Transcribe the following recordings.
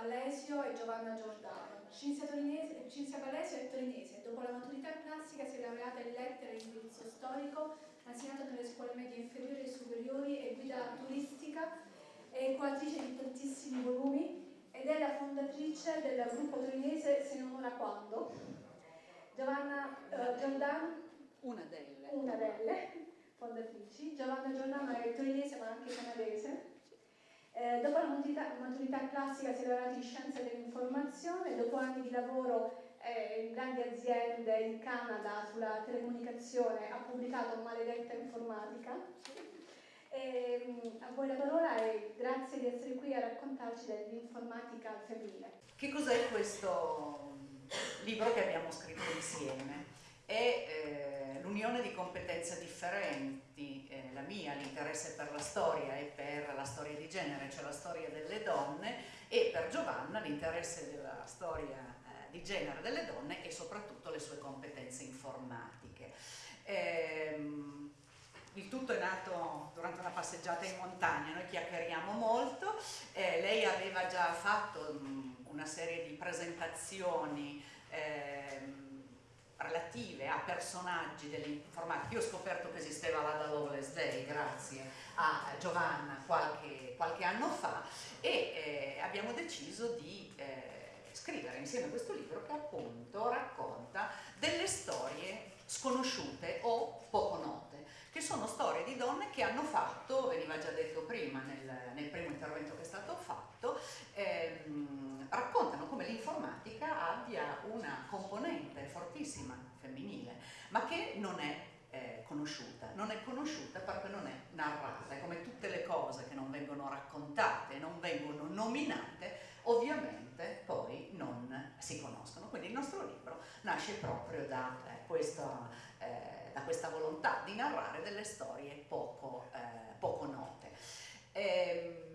Ballesio e Giovanna Giordano. Cinzia, Cinzia Ballesio è torinese, dopo la maturità classica si è laureata in lettere e indirizzo storico, ha insegnato nelle scuole medie inferiori e superiori e guida turistica, è coautrice di tantissimi volumi ed è la fondatrice del gruppo torinese Se non ora quando. Giovanna eh, Giordano, una delle. una delle fondatrici, Giovanna Giordano è torinese ma anche canadese eh, dopo la maturità, maturità, classica si è laureata in scienze dell'informazione, dopo anni di lavoro eh, in grandi aziende in Canada sulla telecomunicazione ha pubblicato Maledetta Informatica. E, mm, a voi la parola e grazie di essere qui a raccontarci dell'informatica femminile. Che cos'è questo libro che abbiamo scritto insieme? È eh, l'unione di competenze differenti, eh, la mia, l'interesse per la storia e per la storia di genere, cioè la storia delle donne, e per Giovanna l'interesse della storia eh, di genere delle donne e soprattutto le sue competenze informatiche. Ehm, il tutto è nato durante una passeggiata in montagna, noi chiacchieriamo molto, eh, lei aveva già fatto mh, una serie di presentazioni eh, relative a personaggi dell'informatica. Io ho scoperto che esisteva l'Ada Lovelace Day grazie a Giovanna qualche, qualche anno fa e eh, abbiamo deciso di eh, scrivere insieme questo libro che appunto racconta delle storie sconosciute o poco note, che sono storie di donne che hanno fatto, veniva già detto prima nel, nel primo intervento che è stato fatto, ehm, raccontano come l'informatica abbia una componente fortissima femminile, ma che non è eh, conosciuta, non è conosciuta perché non è narrata, è come tutte le cose che non vengono raccontate, non vengono nominate, ovviamente poi non si conoscono. Quindi il nostro libro nasce proprio da, eh, questa, eh, da questa, volontà di narrare delle storie poco, eh, poco note. Ehm,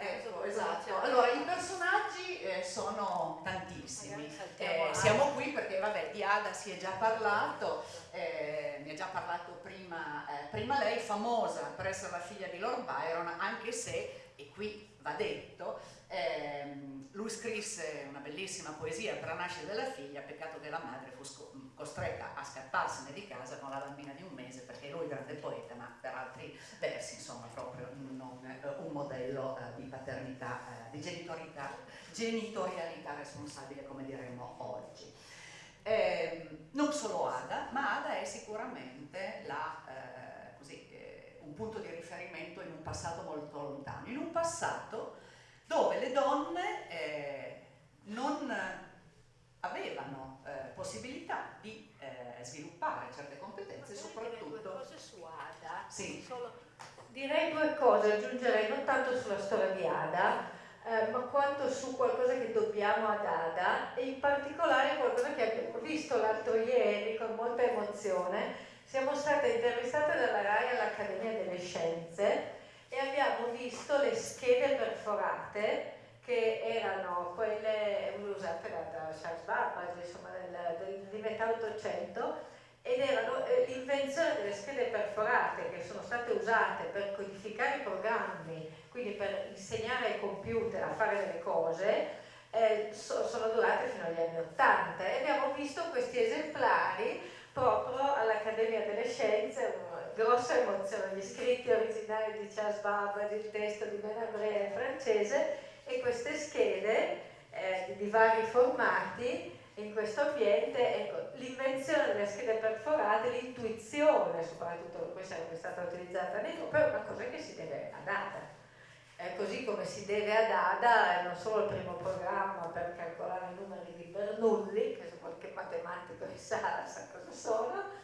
Ecco, esatto. Allora, i personaggi eh, sono tantissimi. Eh, siamo qui perché, vabbè, di Ada si è già parlato, eh, ne ha già parlato prima, eh, prima lei, famosa per essere la figlia di Lord Byron, anche se, e qui va detto, ehm, lui scrisse una bellissima poesia per la nascita della figlia, peccato che la madre fu costretta a scapparsene di casa con la bambina di un mese perché lui grande poeta, ma per altri versi, insomma, proprio non eh, un modello eh, di paternità, eh, di genitorialità, responsabile, come diremmo oggi. Eh, non solo Ada, ma Ada è sicuramente la, eh, così, eh, un punto di riferimento in un passato molto lontano, in un passato dove le donne eh, non avevano eh, possibilità di eh, sviluppare certe competenze, soprattutto... cose su Ada, sì. solo... direi due cose, aggiungerei non tanto sulla storia di Ada, eh, ma quanto su qualcosa che dobbiamo ad Ada e in particolare qualcosa che abbiamo visto l'altro ieri con molta emozione. Siamo state intervistate dalla RAI all'Accademia delle Scienze e abbiamo visto le schede perforate che erano quelle usate da, Charles Babbage, insomma, del, del, di metà 800 ed erano eh, l'invenzione delle schede perforate che sono state usate per codificare i programmi, quindi per insegnare ai computer a fare delle cose, eh, so, sono durate fino agli anni 80 e abbiamo visto questi esemplari proprio all'Accademia delle Scienze, grossa emozione, gli scritti originali di Charles Babbage, il testo di Benabre francese e queste schede eh, di vari formati in questo ambiente, ecco, l'invenzione delle schede perforate, l'intuizione soprattutto, poi sarebbe stata utilizzata nei gruppi, è una cosa che si deve ad ADA. Eh, così come si deve ad ADA, non solo il primo programma per calcolare i numeri di Bernoulli, che se qualche matematico sa, sa cosa sono,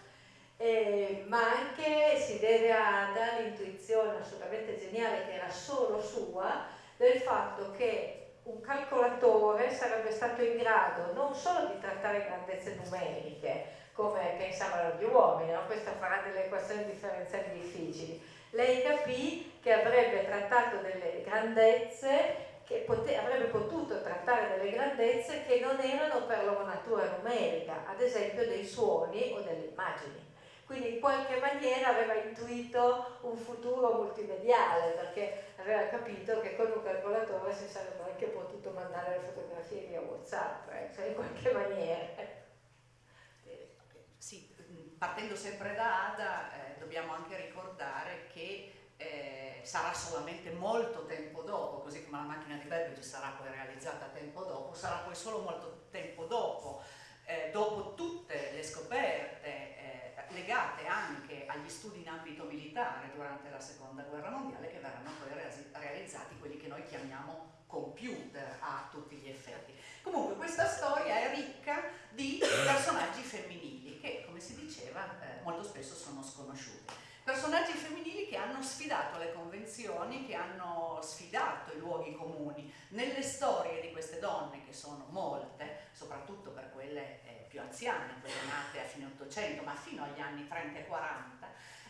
eh, ma anche si deve a ADA l'intuizione assolutamente geniale che era solo sua del fatto che un calcolatore sarebbe stato in grado non solo di trattare grandezze numeriche, come pensavano gli uomini, no? questo farà delle equazioni differenziali difficili. Lei capì che avrebbe trattato delle grandezze, che avrebbe potuto trattare delle grandezze che non erano per loro natura numerica, ad esempio dei suoni o delle immagini. Quindi in qualche maniera aveva intuito un futuro multimediale perché aveva capito che con un calcolatore si sarebbe anche potuto mandare le fotografie via Whatsapp, eh, cioè in qualche maniera. Eh, sì, partendo sempre da Ada, eh, dobbiamo anche ricordare che eh, sarà solamente molto tempo dopo, così come la macchina di Babbage sarà poi realizzata tempo dopo, sarà poi solo molto tempo dopo, eh, dopo tutte le scoperte eh, legate anche agli studi in ambito militare durante la seconda guerra mondiale che verranno poi realizzati quelli che noi chiamiamo computer a tutti gli effetti. Comunque questa storia è ricca di personaggi femminili che, come si diceva, eh, molto spesso sono sconosciuti. Personaggi femminili che hanno sfidato le convenzioni, che hanno sfidato i luoghi comuni. Nelle storie di queste donne, che sono molte, soprattutto per quelle eh, più anziane, quelle nate a fine 800, ma fino agli anni 30 e 40,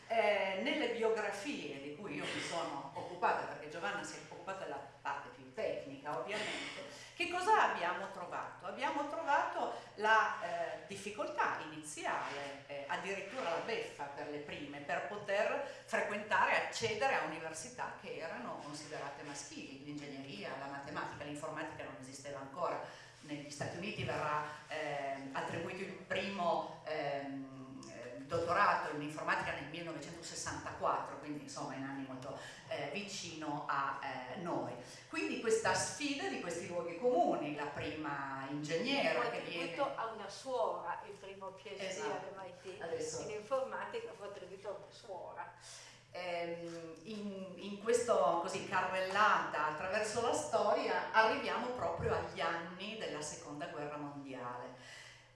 eh, nelle biografie di cui io mi sono occupata, perché Giovanna si è occupata della parte più tecnica ovviamente, che cosa abbiamo trovato? Abbiamo trovato la eh, difficoltà iniziale, eh, addirittura la beffa per le prime, per poter frequentare accedere a università che erano considerate maschili, l'ingegneria, la matematica, l'informatica non esisteva ancora. Negli Stati Uniti verrà eh, attribuito il primo ehm, dottorato in informatica nel 1964, quindi insomma in anni molto eh, vicino a eh, noi. Quindi questa sfida di questi luoghi comuni, la prima ingegnera che viene... a una suora, il primo PhD esatto. all'MIT, in informatica fu attribuito a una suora. Ehm, in, in questo così carrellata attraverso la storia arriviamo proprio agli anni della seconda guerra mondiale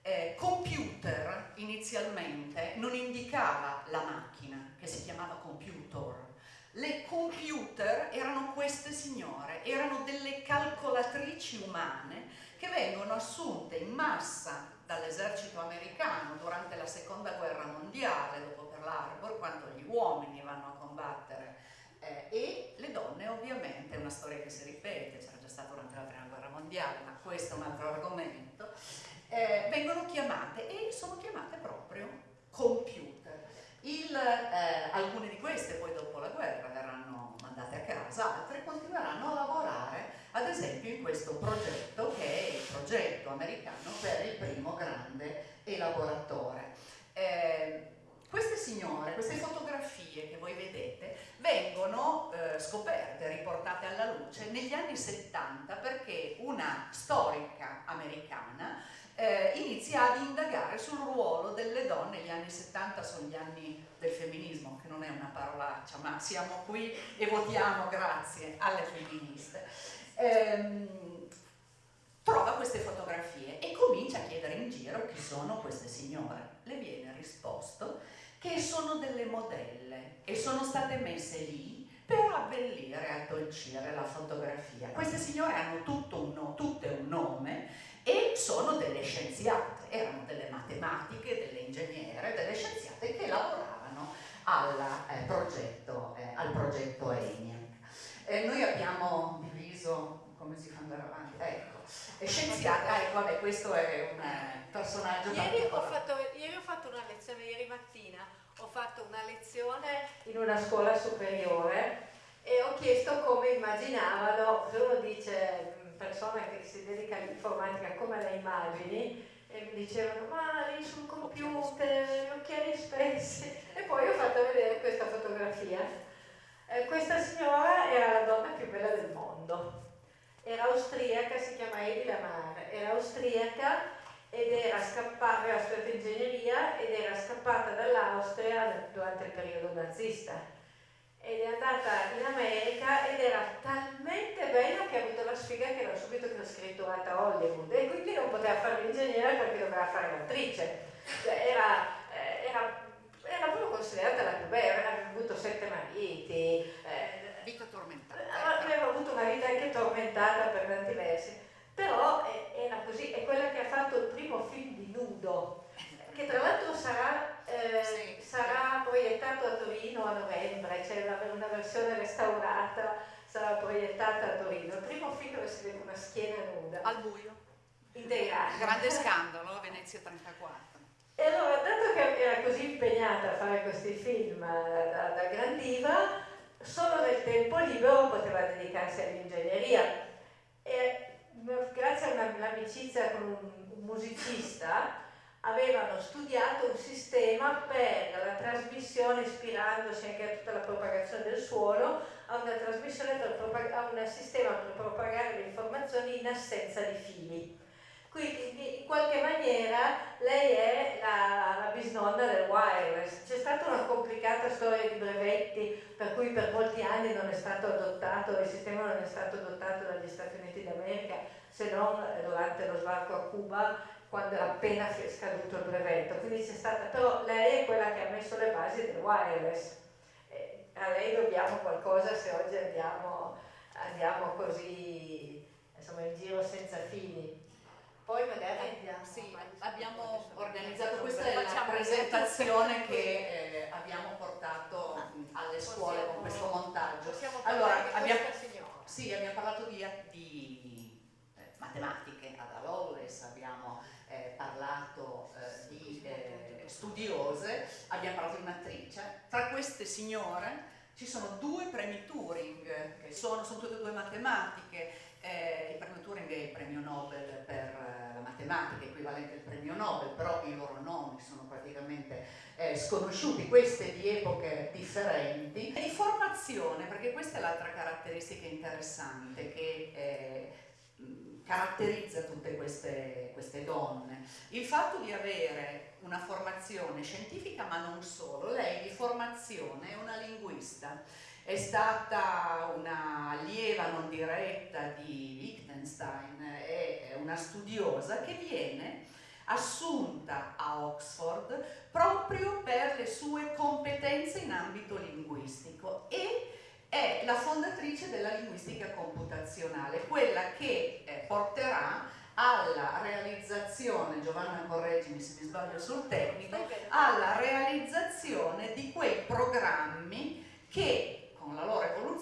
eh, computer inizialmente non indicava la macchina che si chiamava computer. Le computer erano queste signore, erano delle calcolatrici umane che vengono assunte in massa dall'esercito americano durante la seconda guerra mondiale, dopo Pearl Harbor, quando gli uomini vanno a combattere eh, e le donne ovviamente, è una storia che si ripete, c'era già stata durante la prima guerra mondiale, ma questo è un altro argomento, eh, vengono chiamate e sono chiamate proprio computer. Il, eh, alcune di queste poi dopo la guerra verranno mandate a casa, altre continueranno a lavorare ad esempio in questo progetto che è il progetto americano per il primo grande elaboratore. Queste signore, queste fotografie che voi vedete, vengono eh, scoperte, riportate alla luce negli anni 70 perché una storica americana eh, inizia ad indagare sul ruolo delle donne, gli anni 70 sono gli anni del femminismo, che non è una parolaccia, ma siamo qui e votiamo grazie alle femministe. Ehm, trova queste fotografie e comincia a chiedere in giro chi sono queste signore. Le viene risposto che sono delle modelle e sono state messe lì per abbellire addolcire la fotografia. Queste signore hanno tutto un tutte un nome e sono delle scienziate, erano delle matematiche, delle ingegnere, delle scienziate che lavoravano alla, eh, progetto, eh, al progetto ENIAC. Eh, noi abbiamo diviso, come si fa andare avanti? Ecco, scienziate, ah, ecco, vabbè, questo è un eh, personaggio ieri ho, fatto, ieri ho fatto una lezione, ieri mattina ho fatto una lezione in una scuola superiore e ho chiesto come immaginavano, uno dice persona che si dedica all'informatica come le immagini? E mi dicevano ma lì sul computer, gli occhiali spessi. E poi ho fatto vedere questa fotografia. Eh, questa signora era la donna più bella del mondo, era austriaca, si chiama Edi Lamar, era austriaca ed era scappata, aveva studiato ingegneria ed era scappata dall'Austria durante il periodo nazista ed è andata in America ed era talmente bella che ha avuto la sfiga che era subito trascritturata a Hollywood e quindi non poteva fare l'ingegnere perché doveva fare l'attrice. Era, eh, era, era, proprio considerata la più bella, aveva avuto sette mariti. Eh, vita tormentata. Eh, aveva avuto una vita anche tormentata per tanti versi. Però era così, è quella che ha fatto il primo film di nudo che tra l'altro sarà, eh, sì. sarà, proiettato a Torino a novembre, c'è una, una, versione restaurata, sarà proiettata a Torino. Il primo film dove si vede una schiena nuda. Al buio. Integrata. Grande scandalo, Venezia 34. E allora, dato che era così impegnata a fare questi film eh, da, da gran diva, solo nel tempo libero poteva dedicarsi all'ingegneria. Grazie a un'amicizia con un musicista avevano studiato un sistema per la trasmissione, ispirandosi anche a tutta la propagazione del suono, a una trasmissione a un sistema per propagare le informazioni in assenza di fili. Quindi in qualche maniera lei è la, la bisnonna del wireless. C'è stata una complicata storia di brevetti per cui per molti anni non è stato adottato, il sistema non è stato adottato dagli Stati Uniti d'America se non durante lo sbarco a Cuba quando era appena scaduto il brevetto. Quindi c'è stata, però lei è quella che ha messo le basi del wireless. E a lei dobbiamo qualcosa se oggi andiamo, andiamo così insomma in giro senza fili. Poi magari andiamo. Sì, abbiamo organizzato, questa è la presentazione che eh, abbiamo portato alle scuole con questo montaggio. Allora, abbiamo, sì, abbiamo parlato di, di eh, matematiche ad Alolles, abbiamo eh, parlato eh, di eh, studiose, abbiamo parlato di un'attrice. Tra queste signore ci sono due premi Turing, che sono, sono tutte e due matematiche, eh, il premio Turing è il premio Nobel eh, matematica, equivalente al premio Nobel, però i loro nomi sono praticamente eh, sconosciuti, queste di epoche differenti. E di formazione, perché questa è l'altra caratteristica interessante che eh, caratterizza tutte queste, queste donne. Il fatto di avere una formazione scientifica, ma non solo, lei di formazione è una linguista è stata una allieva non diretta di Wittgenstein, è una studiosa che viene assunta a Oxford proprio per le sue competenze in ambito linguistico e è la fondatrice della linguistica computazionale, quella che eh, porterà alla realizzazione, Giovanna correggimi se mi sbaglio sul tecnico, alla realizzazione di quei programmi che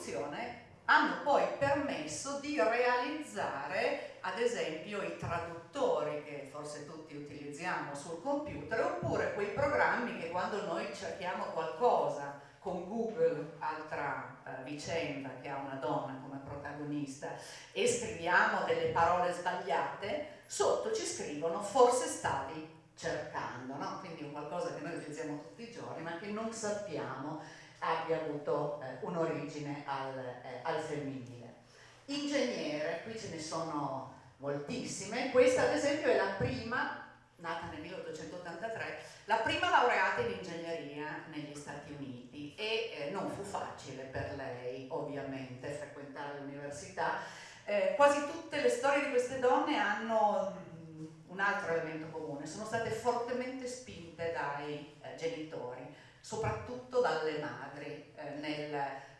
loro evoluzione hanno poi permesso di realizzare ad esempio i traduttori che forse tutti utilizziamo sul computer oppure quei programmi che quando noi cerchiamo qualcosa con Google, altra eh, vicenda che ha una donna come protagonista, e scriviamo delle parole sbagliate, sotto ci scrivono forse stavi cercando, no? quindi è qualcosa che noi utilizziamo tutti i giorni ma che non sappiamo abbia avuto eh, un'origine al, eh, al, femminile. Ingegnere, qui ce ne sono moltissime, questa ad esempio è la prima, nata nel 1883, la prima laureata in ingegneria negli Stati Uniti e eh, non fu facile per lei ovviamente frequentare l'università. Eh, quasi tutte le storie di queste donne hanno mm, un altro elemento comune, sono state fortemente spinte dai eh, genitori soprattutto dalle madri. Eh, nel,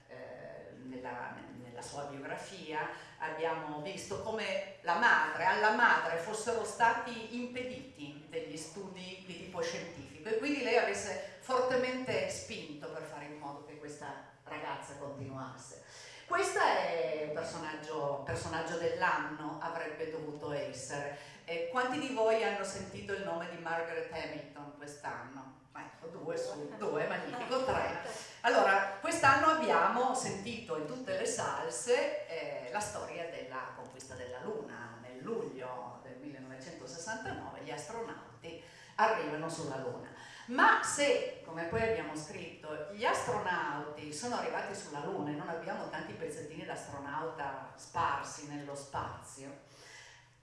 eh, nella, nella, sua biografia abbiamo visto come la madre, alla madre fossero stati impediti degli studi di tipo scientifico e quindi lei avesse fortemente spinto per fare in modo che questa ragazza continuasse. Questo è un personaggio, personaggio dell'anno, avrebbe dovuto essere. Eh, quanti di voi hanno sentito il nome di Margaret Hamilton quest'anno? Ecco, due su due, magnifico, tre. Allora, quest'anno abbiamo sentito in tutte le salse eh, la storia della conquista della Luna. Nel luglio del 1969 gli astronauti arrivano sulla Luna. Ma se, come poi abbiamo scritto, gli astronauti sono arrivati sulla Luna e non abbiamo tanti pezzettini d'astronauta sparsi nello spazio,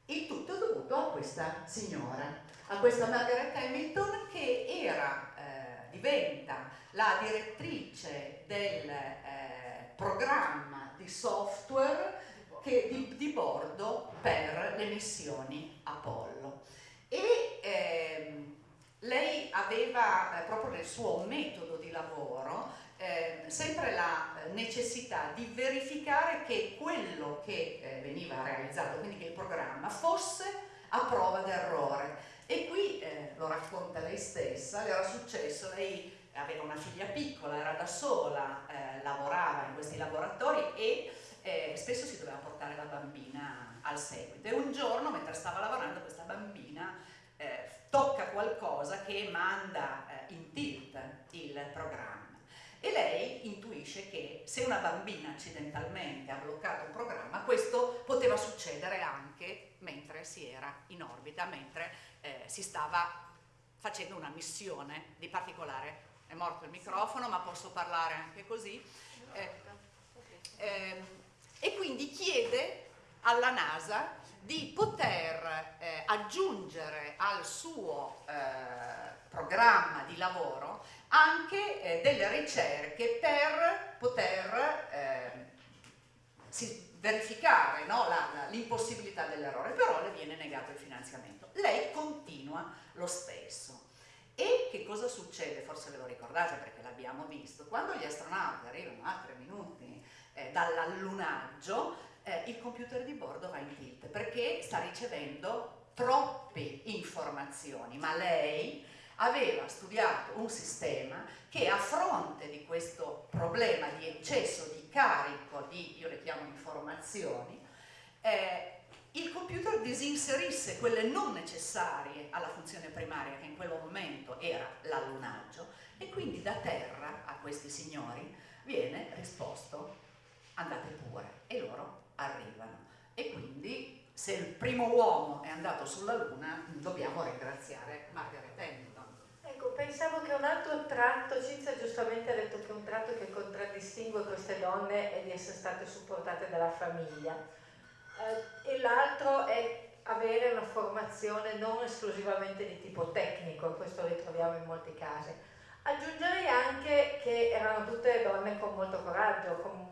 il tutto è dovuto a questa signora, a questa Margaret Hamilton che era, eh, diventa la direttrice del eh, programma di software che, di, di, bordo per le missioni Apollo. E ehm, lei aveva eh, proprio nel suo metodo di lavoro eh, sempre la necessità di verificare che quello che eh, veniva realizzato, quindi che il programma, fosse a prova d'errore e qui, eh, lo racconta lei stessa, le era successo, lei aveva una figlia piccola, era da sola, eh, lavorava in questi laboratori e eh, spesso si doveva portare la bambina al seguito. E un giorno, mentre stava lavorando, questa bambina eh, tocca qualcosa che manda eh, in tilt il programma. E lei intuisce che se una bambina accidentalmente ha bloccato un programma, questo poteva succedere anche mentre si era in orbita, mentre eh, si stava facendo una missione di particolare. È morto il microfono, ma posso parlare anche così. Eh, eh, e quindi chiede alla NASA di poter eh, aggiungere al suo eh, programma di lavoro anche eh, delle ricerche per poter eh, verificare no, l'impossibilità dell'errore, però le viene negato il finanziamento. Lei continua lo stesso. E che cosa succede? Forse ve lo ricordate perché l'abbiamo visto. Quando gli astronauti arrivano a tre minuti eh, dall'allunaggio, eh, il computer di bordo va in tilt perché sta ricevendo troppe informazioni, ma lei aveva studiato un sistema che a fronte di questo problema di eccesso di carico di, io le chiamo informazioni, eh, il computer disinserisse quelle non necessarie alla funzione primaria che in quel momento era l'allunaggio e quindi da terra a questi signori viene risposto andate pure e loro arrivano e quindi se il primo uomo è andato sulla Luna dobbiamo ringraziare Margaret Hamilton. Pensavo che un altro tratto, Cinzia giustamente ha detto che un tratto che contraddistingue queste donne è di essere state supportate dalla famiglia eh, e l'altro è avere una formazione non esclusivamente di tipo tecnico, questo ritroviamo in molti casi. Aggiungerei anche che erano tutte donne con molto coraggio, con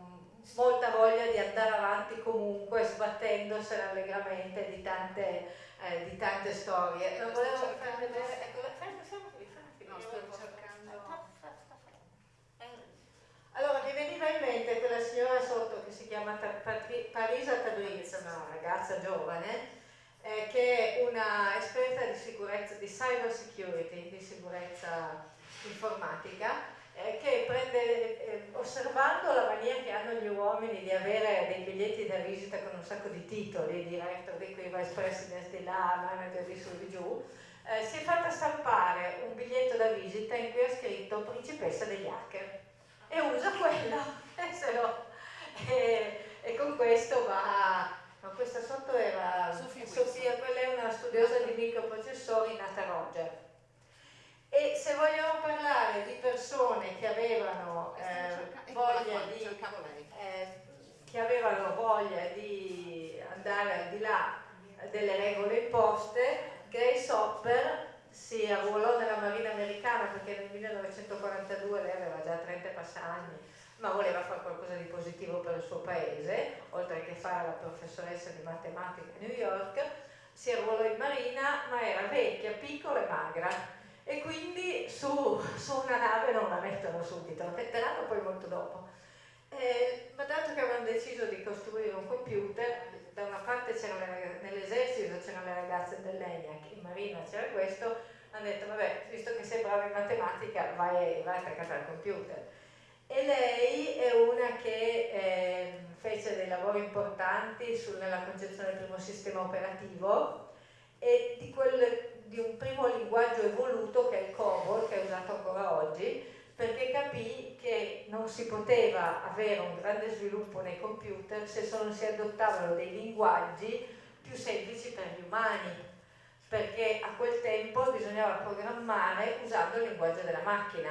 molta voglia di andare avanti comunque sbattendosene allegramente di tante, eh, di tante storie. Non volevo far vedere, ecco, siamo qui, no, sto cercando. Allora, mi veniva in mente quella signora sotto che si chiama Parisa Tabriz, una ragazza giovane, eh, che è una esperta di sicurezza, di cyber security, di sicurezza informatica, eh, che prende, eh, osservando la mania che hanno gli uomini di avere dei biglietti da visita con un sacco di titoli, director di qui, vice president di là, manager di su di giù, eh, si è fatta stampare un biglietto da visita in cui ha scritto principessa degli hacker e usa quello e, se lo, e, e con questo va ma questa sotto era Sofia, Sofia, quella è una studiosa di microprocessori nata Roger e se vogliamo parlare di persone che avevano eh, voglia di eh, che avevano voglia di andare al di là delle regole imposte, Grace Hopper si arruolò nella Marina americana perché nel 1942 lei aveva già 30 passagni, ma voleva fare qualcosa di positivo per il suo paese, oltre che fare la professoressa di matematica a New York, si arruolò in Marina, ma era vecchia, piccola e magra e quindi su, su, una nave non la mettono subito, la metteranno poi molto dopo. Eh, ma dato che avevano deciso di costruire un computer, da una parte nell'esercito c'erano le ragazze dell'ENIAC, in marina c'era questo, hanno detto vabbè, visto che sei brava in matematica vai, vai attaccata al computer. E lei è una che eh, fece dei lavori importanti nella concezione del primo sistema operativo e di quel di un primo linguaggio evoluto che è il COBOL, che è usato ancora oggi, perché capì che non si poteva avere un grande sviluppo nei computer se non si adottavano dei linguaggi più semplici per gli umani, perché a quel tempo bisognava programmare usando il linguaggio della macchina,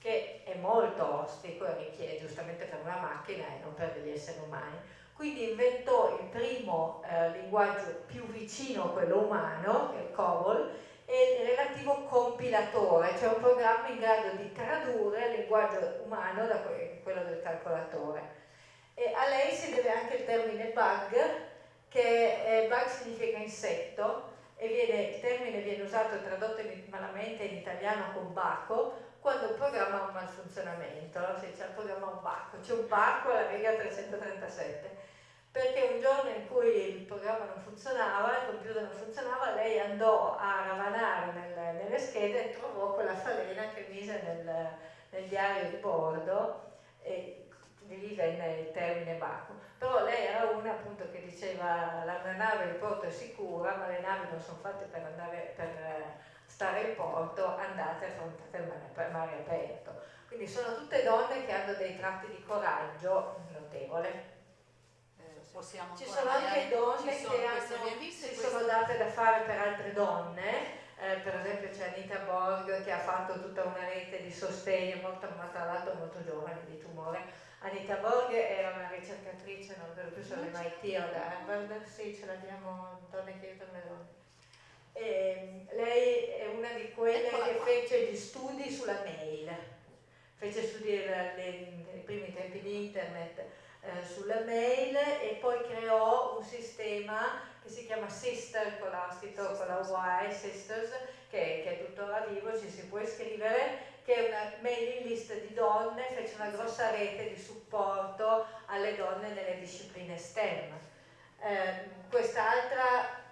che è molto ostico e richiede giustamente per una macchina e non per degli esseri umani. Quindi inventò il primo eh, linguaggio più vicino a quello umano, il COBOL, e il relativo compilatore, cioè un programma in grado di tradurre il linguaggio umano da quello del calcolatore. E a lei si deve anche il termine bug, che eh, bug significa insetto, e viene, il termine viene usato e tradotto in, malamente in italiano con baco, quando il programma ha un malfunzionamento, no? si dice il programma un bacco, c'è un bacco alla riga 337 perché un giorno in cui il programma non funzionava, il computer non funzionava, lei andò a ravanare nel, nelle schede e trovò quella falena che mise nel, nel diario di bordo e venne il termine Baku. Però lei era una appunto che diceva la nave in porto è sicura, ma le navi non sono fatte per, andare, per stare in porto, andate affrontate il mare mare aperto. Quindi sono tutte donne che hanno dei tratti di coraggio notevole. Possiamo Ci sono anche donne sono che hanno, si sono date da fare per altre donne, eh, per esempio c'è Anita Borg che ha fatto tutta una rete di sostegno, molto, ma tra l'altro molto giovane di. Anita Borg era una ricercatrice, non vedo più sull'MIT o da Harvard, sì ce l'abbiamo, donne che aiutano le donne. E, lei è una di quelle che fece gli studi sulla mail, fece studi nei primi tempi di internet eh, sulla mail e poi creò un sistema che si chiama Sister con l'astito, con la Y, Sisters, che, che, è tuttora vivo, ci si può iscrivere, che è una mailing list di donne, fece una grossa rete di supporto alle donne nelle discipline STEM. Eh, quest'altra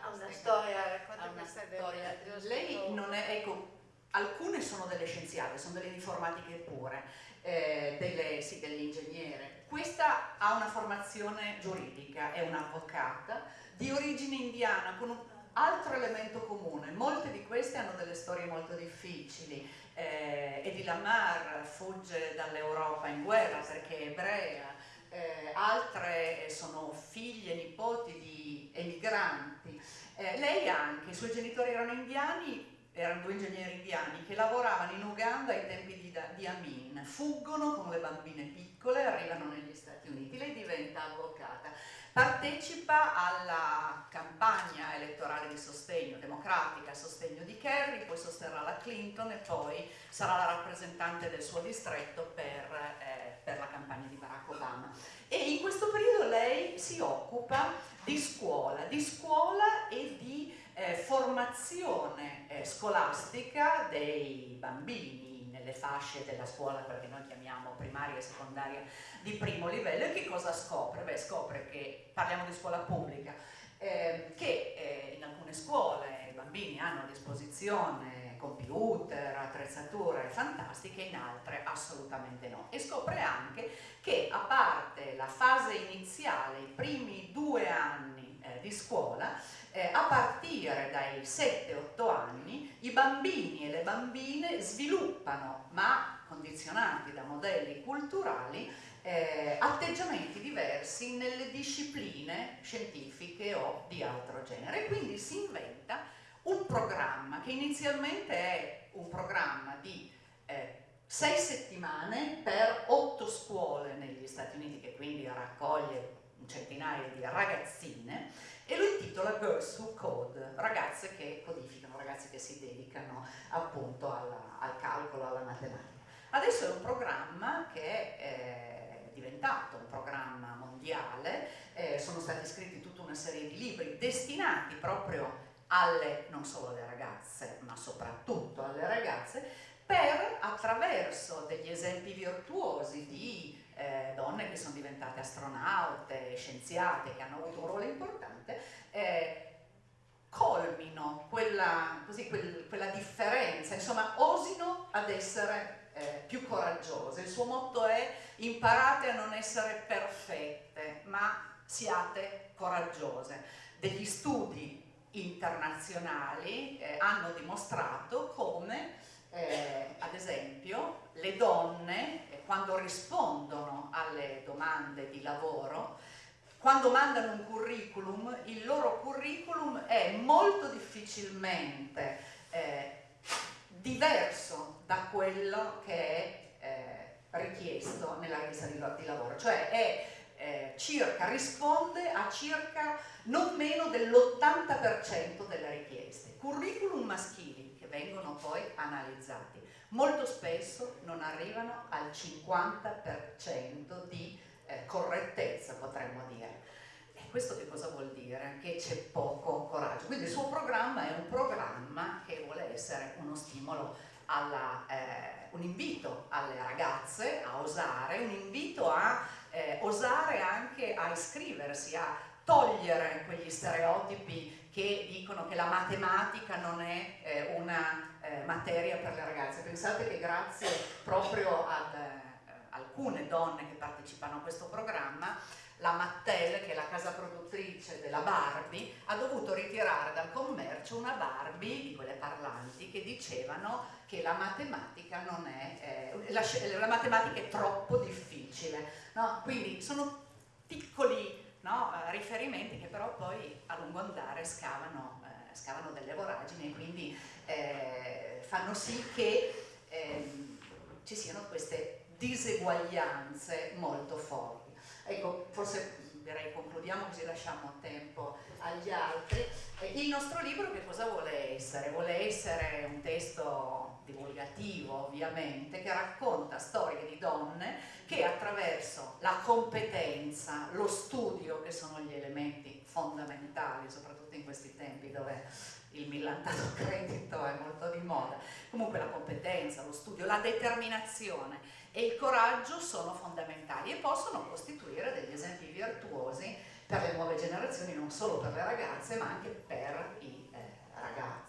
ha una storia, racconta una storia. Lei non è, ecco, alcune sono delle scienziate, sono delle informatiche pure, eh, delle, sì, dell'ingegnere. Questa ha una formazione giuridica, è un'avvocata di origine indiana con un altro elemento comune. Molte di queste hanno delle storie molto difficili. Eh, Eddie Lamar fugge dall'Europa in guerra perché è ebrea, eh, altre sono figlie, nipoti di emigranti. Eh, lei anche, i suoi genitori erano indiani, erano due ingegneri indiani che lavoravano in Uganda ai tempi di, di Amin, fuggono con le bambine piccole, arrivano negli Stati Uniti, lei diventa avvocata, partecipa alla campagna elettorale di sostegno democratica a sostegno di Kerry, poi sosterrà la Clinton e poi sarà la rappresentante del suo distretto per, eh, per la campagna di Barack Obama. E in questo periodo lei si occupa di scuola, di scuola e di eh, formazione eh, scolastica dei bambini nelle fasce della scuola, quella che noi chiamiamo primaria e secondaria di primo livello. E che cosa scopre? Beh, scopre che, parliamo di scuola pubblica, eh, che eh, in alcune scuole i bambini hanno a disposizione computer, attrezzature fantastiche, in altre assolutamente no. E scopre anche che a parte la fase iniziale, i primi due anni eh, di scuola, eh, a partire dai 7-8 anni i bambini e le bambine sviluppano, ma condizionati da modelli culturali, eh, atteggiamenti diversi nelle discipline scientifiche o di altro genere. Quindi si inventa un programma che inizialmente è un programma di eh, sei settimane per otto scuole negli Stati Uniti, che quindi raccoglie un centinaio di ragazzine, e lo intitola Girls Who Code, ragazze che codificano, ragazze che si dedicano appunto alla, al calcolo, alla matematica. Adesso è un programma che è eh, diventato un programma mondiale, eh, sono stati scritti tutta una serie di libri destinati proprio alle, non solo alle ragazze, ma soprattutto alle ragazze, per attraverso degli esempi virtuosi di eh, donne che sono diventate astronaute, scienziate, che hanno avuto un ruolo importante, eh, colmino quella, così, quel, quella, differenza, insomma osino ad essere eh, più coraggiose. Il suo motto è imparate a non essere perfette, ma siate coraggiose. Degli studi internazionali eh, hanno dimostrato come eh, ad esempio le donne quando rispondono alle domande di lavoro quando mandano un curriculum il loro curriculum è molto difficilmente eh, diverso da quello che è eh, richiesto nella richiesta di, di lavoro cioè è eh, circa, risponde a circa non meno dell'80% delle richieste. Curriculum maschili che vengono poi analizzati molto spesso non arrivano al 50% di eh, correttezza, potremmo dire. E questo che cosa vuol dire? Che c'è poco coraggio. Quindi il suo programma è un programma che vuole essere uno stimolo alla, eh, un invito alle ragazze a osare, un invito a eh, osare anche a iscriversi, a togliere quegli stereotipi che dicono che la matematica non è eh, una eh, materia per le ragazze. Pensate che grazie proprio ad eh, alcune donne che partecipano a questo programma la Mattel, che è la casa produttrice della Barbie, ha dovuto ritirare dal commercio una Barbie di quelle parlanti che dicevano che la matematica è, eh, la, la, matematica è troppo difficile. No? Quindi sono piccoli no, riferimenti che però poi a lungo andare scavano, eh, scavano delle voragini e quindi eh, fanno sì che ehm, ci siano queste diseguaglianze molto forti. Ecco, forse direi concludiamo così lasciamo tempo agli altri. Il nostro libro che cosa vuole essere? Vuole essere un testo divulgativo ovviamente che racconta storie di donne che attraverso la competenza, lo studio che sono gli elementi fondamentali soprattutto in questi tempi dove il millantato credito è molto di moda, comunque la competenza, lo studio, la determinazione e il coraggio sono fondamentali e possono costituire degli esempi virtuosi per le nuove generazioni, non solo per le ragazze ma anche per i eh, ragazzi.